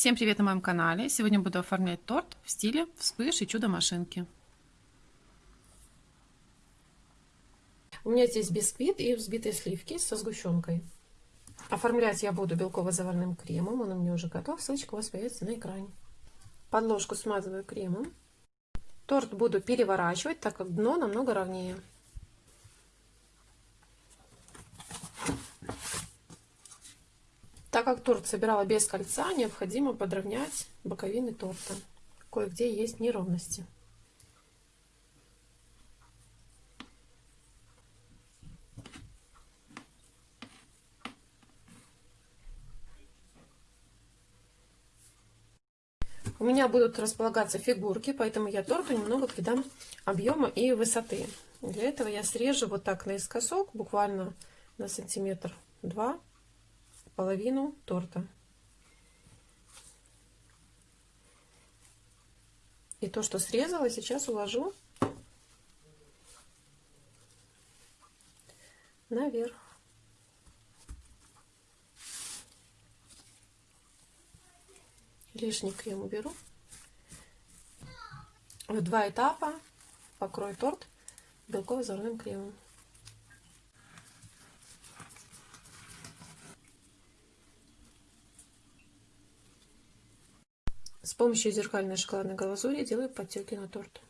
Всем привет на моем канале! Сегодня буду оформлять торт в стиле вспыш и чудо-машинки. У меня здесь бисквит и взбитые сливки со сгущенкой. Оформлять я буду белково-заварным кремом, он у меня уже готов, ссылочка у вас появится на экране. Подложку смазываю кремом. Торт буду переворачивать, так как дно намного ровнее. Так как торт собирала без кольца, необходимо подровнять боковины торта. Кое-где есть неровности. У меня будут располагаться фигурки, поэтому я торту немного придам объема и высоты. Для этого я срежу вот так наискосок, буквально на сантиметр два половину торта. И то, что срезала, сейчас уложу наверх. Лишний крем уберу. В два этапа покрою торт белково-заварным кремом. С помощью зеркальной шоколадной глазури делаю подтеки на торт.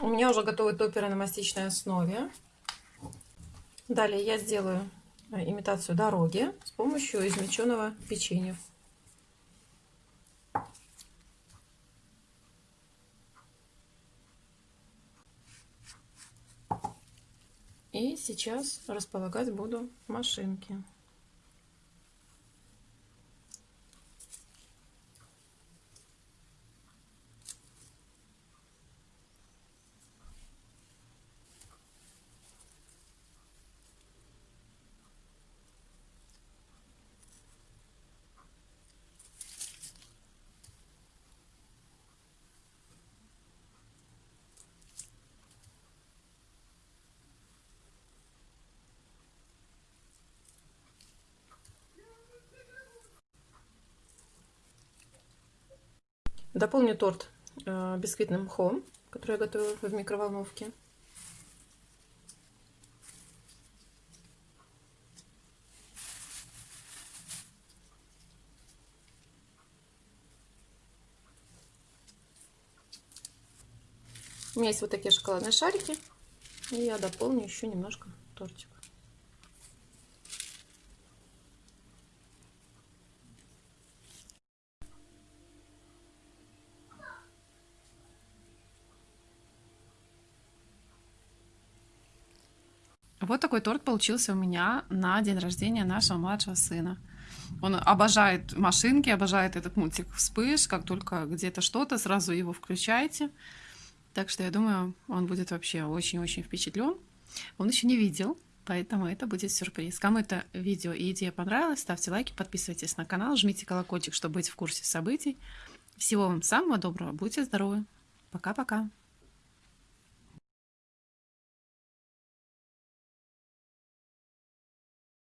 У меня уже готовы топеры на мастичной основе. Далее я сделаю э, имитацию дороги с помощью измельченного печенья. И сейчас располагать буду машинки. Дополню торт э, бисквитным мхом, который я готовила в микроволновке. У меня есть вот такие шоколадные шарики. И я дополню еще немножко тортик. Вот такой торт получился у меня на день рождения нашего младшего сына. Он обожает машинки, обожает этот мультик «Вспыш». Как только где-то что-то, сразу его включайте. Так что я думаю, он будет вообще очень-очень впечатлен. Он еще не видел, поэтому это будет сюрприз. Кому это видео и идея понравилась, ставьте лайки, подписывайтесь на канал, жмите колокольчик, чтобы быть в курсе событий. Всего вам самого доброго, будьте здоровы. Пока-пока.